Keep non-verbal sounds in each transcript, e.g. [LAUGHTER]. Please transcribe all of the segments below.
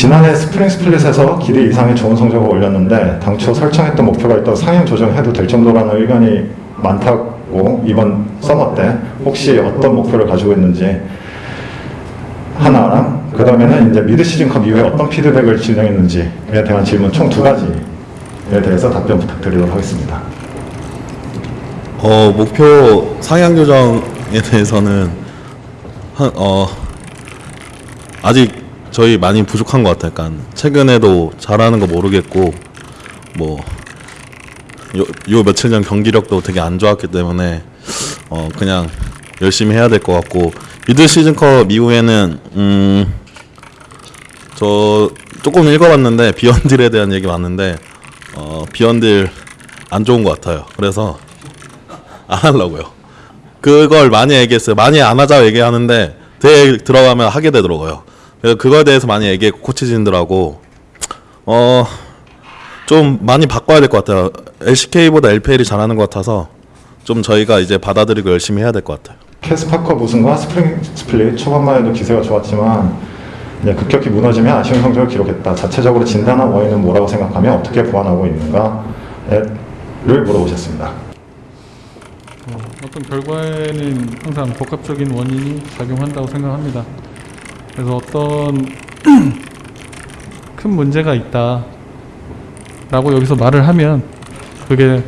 지난해 Spring Split에서 기대 이상의 좋은 성적을 올렸는데 당초 설정했던 목표가 있다 상향 조정해도 될 정도라는 의견이 많다고 이번 summer 때 혹시 어떤 목표를 가지고 있는지 하나랑 그 다음에는 이제 Mid-Season Cup 이후에 어떤 피드백을 진행했는지에 대한 질문 총 두 가지에 대해서 답변 부탁드리도록 하겠습니다. 어, 목표 상향 조정에 대해서는 한, 어, 아직 저희 많이 부족한 것 같아요. 약간 최근에도 잘하는 거 모르겠고 뭐 요, 요 며칠 전 경기력도 되게 안 좋았기 때문에 어 그냥 열심히 해야 될 것 같고 미드 시즌컵 이후에는 음 저 조금 읽어봤는데 비언딜에 대한 얘기 많은데 어 비언딜 안 좋은 것 같아요. 그래서 안 하려고요. 그걸 많이 얘기했어요. 많이 안 하자고 얘기하는데 대회 들어가면 하게 되더라고요. 그래서 그거에 대해서 많이 얘기했고 코치진들하고 어 좀 많이 바꿔야 될 것 같아요. LCK보다 LPL이 잘하는 것 같아서 좀 저희가 이제 받아들이고 열심히 해야 될 것 같아요. KeSPA컵 우승과 Spring Split 초반만 해도 기세가 좋았지만 이제 급격히 무너지며 아쉬운 성적을 기록했다. 자체적으로 진단한 원인은 뭐라고 생각하며 어떻게 보완하고 있는가를 물어보셨습니다. 어, 어떤 결과에는 항상 복합적인 원인이 작용한다고 생각합니다. 그래서 어떤 [CLEARS THROAT] 큰 문제가 있다 라고 여기서 말을 하면 그게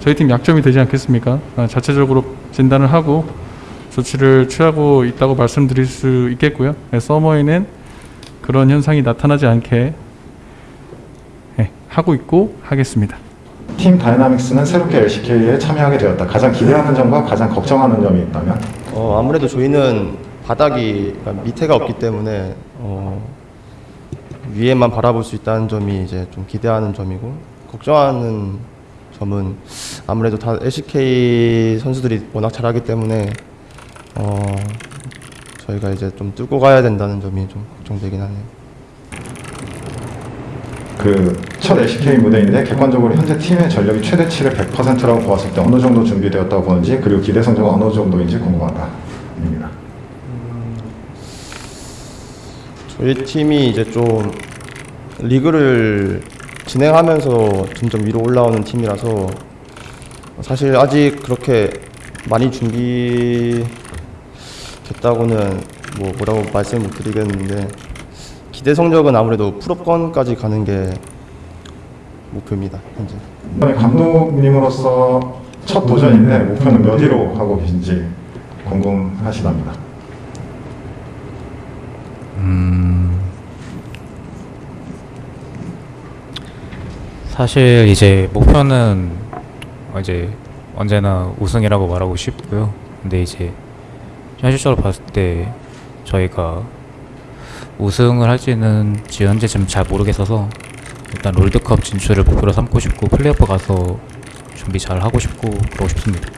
저희 팀 약점이 되지 않겠습니까? 아, 자체적으로 진단을 하고 조치를 취하고 있다고 말씀드릴 수 있겠고요. 네, 서머에는 그런 현상이 나타나지 않게 네, 하고 있고 하겠습니다. 팀 다이나믹스는 새롭게 LCK에 참여하게 되었다. 가장 기대하는 점과 가장 걱정하는 점이 있다면 어, 아무래도 저희는 바닥이 그러니까 밑에가 없기 때문에 어, 위에만 바라볼 수 있다는 점이 이제 좀 기대하는 점이고 걱정하는 점은 아무래도 다 LCK 선수들이 워낙 잘하기 때문에 어, 저희가 이제 좀 뚫고 가야 된다는 점이 좀 걱정되긴 하네요. 그첫 LCK 무대인데 객관적으로 현재 팀의 전력이 최대치를 100%라고 보았을 때 어느 정도 준비되었다고 보는지 그리고 기대 성적은 어느 정도인지 궁금하다 입니다. 저희 팀이 이제 좀 리그를 진행하면서 점점 위로 올라오는 팀이라서 사실 아직 그렇게 많이 준비됐다고는 뭐 뭐라고 말씀 못 드리겠는데 기대 성적은 아무래도 풀업권까지 가는 게 목표입니다 현재. 이번에 감독님으로서 첫 도전인데 목표는 몇 위로 하고 계신지 궁금하시답니다. 사실 이제 목표는 이제 언제나 우승이라고 말하고 싶고요. 근데 이제 현실적으로 봤을 때 저희가 우승을 할지는지 현재 지금 잘 모르겠어서 일단 롤드컵 진출을 목표로 삼고 싶고 플레이오프 가서 준비 잘 하고 싶고 그러고 싶습니다.